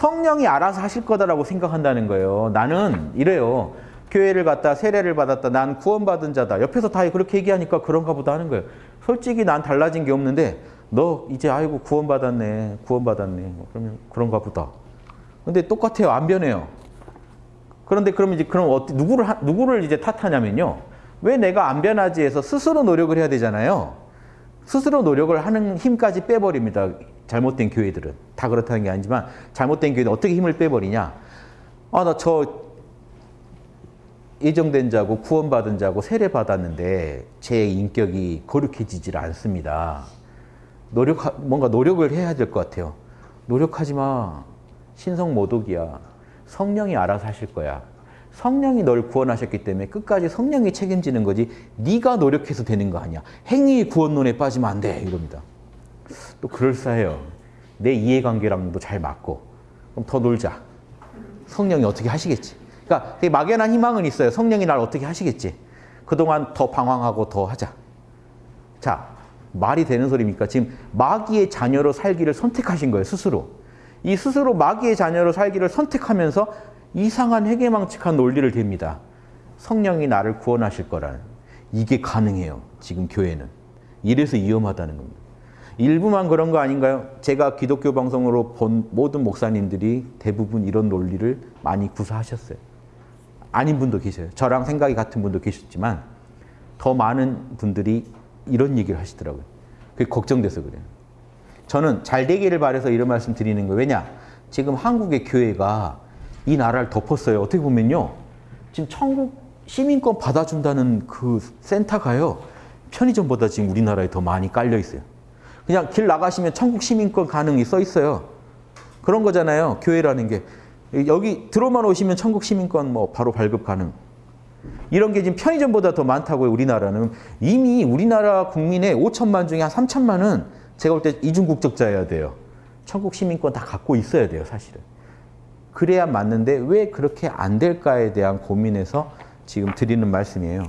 성령이 알아서 하실 거다라고 생각한다는 거예요. 나는 이래요. 교회를 갔다 세례를 받았다. 난 구원받은 자다. 옆에서 다 그렇게 얘기하니까 그런가 보다 하는 거예요. 솔직히 난 달라진 게 없는데 너 이제 아이고 구원받았네. 구원받았네. 뭐 그러면 그런가 보다. 근데 똑같아요. 안 변해요. 그런데 그럼 이제 그럼 어떻게 누구를 하- 누구를 이제 탓하냐면요. 왜 내가 안 변하지 해서 스스로 노력을 해야 되잖아요. 스스로 노력을 하는 힘까지 빼버립니다. 잘못된 교회들은 다 그렇다는 게 아니지만 잘못된 교회는 어떻게 힘을 빼버리냐? 아 나 저 예정된 자고 구원받은 자고 세례 받았는데 제 인격이 거룩해지질 않습니다. 노력 뭔가 노력을 해야 될 것 같아요. 노력하지 마. 신성 모독이야. 성령이 알아서 하실 거야. 성령이 널 구원하셨기 때문에 끝까지 성령이 책임지는 거지 네가 노력해서 되는 거 아니야. 행위 구원론에 빠지면 안 돼. 이럽니다. 또 그럴싸해요. 내 이해관계랑도 잘 맞고 그럼 더 놀자. 성령이 어떻게 하시겠지. 그러니까 되게 막연한 희망은 있어요. 성령이 날 어떻게 하시겠지. 그동안 더 방황하고 더 하자. 자, 말이 되는 소리입니까? 지금 마귀의 자녀로 살기를 선택하신 거예요, 스스로. 이 스스로 마귀의 자녀로 살기를 선택하면서 이상한 회개망측한 논리를 댑니다. 성령이 나를 구원하실 거라는. 이게 가능해요, 지금 교회는. 이래서 위험하다는 겁니다. 일부만 그런 거 아닌가요? 제가 기독교 방송으로 본 모든 목사님들이 대부분 이런 논리를 많이 구사하셨어요. 아닌 분도 계셔요. 저랑 생각이 같은 분도 계셨지만 더 많은 분들이 이런 얘기를 하시더라고요. 그게 걱정돼서 그래요. 저는 잘 되기를 바래서 이런 말씀 드리는 거예요. 왜냐? 지금 한국의 교회가 이 나라를 덮었어요. 어떻게 보면요. 지금 천국 시민권 받아준다는 그 센터가요. 편의점보다 지금 우리나라에 더 많이 깔려 있어요. 그냥 길 나가시면 천국 시민권 가능이 써 있어요. 그런 거잖아요. 교회라는 게. 여기 들어만 오시면 천국 시민권 뭐 바로 발급 가능. 이런 게 지금 편의점보다 더 많다고요, 우리나라는. 이미 우리나라 국민의 5천만 중에 한 3천만은 제가 볼 때 이중국적자여야 돼요. 천국 시민권 다 갖고 있어야 돼요, 사실은. 그래야 맞는데 왜 그렇게 안 될까에 대한 고민에서 지금 드리는 말씀이에요.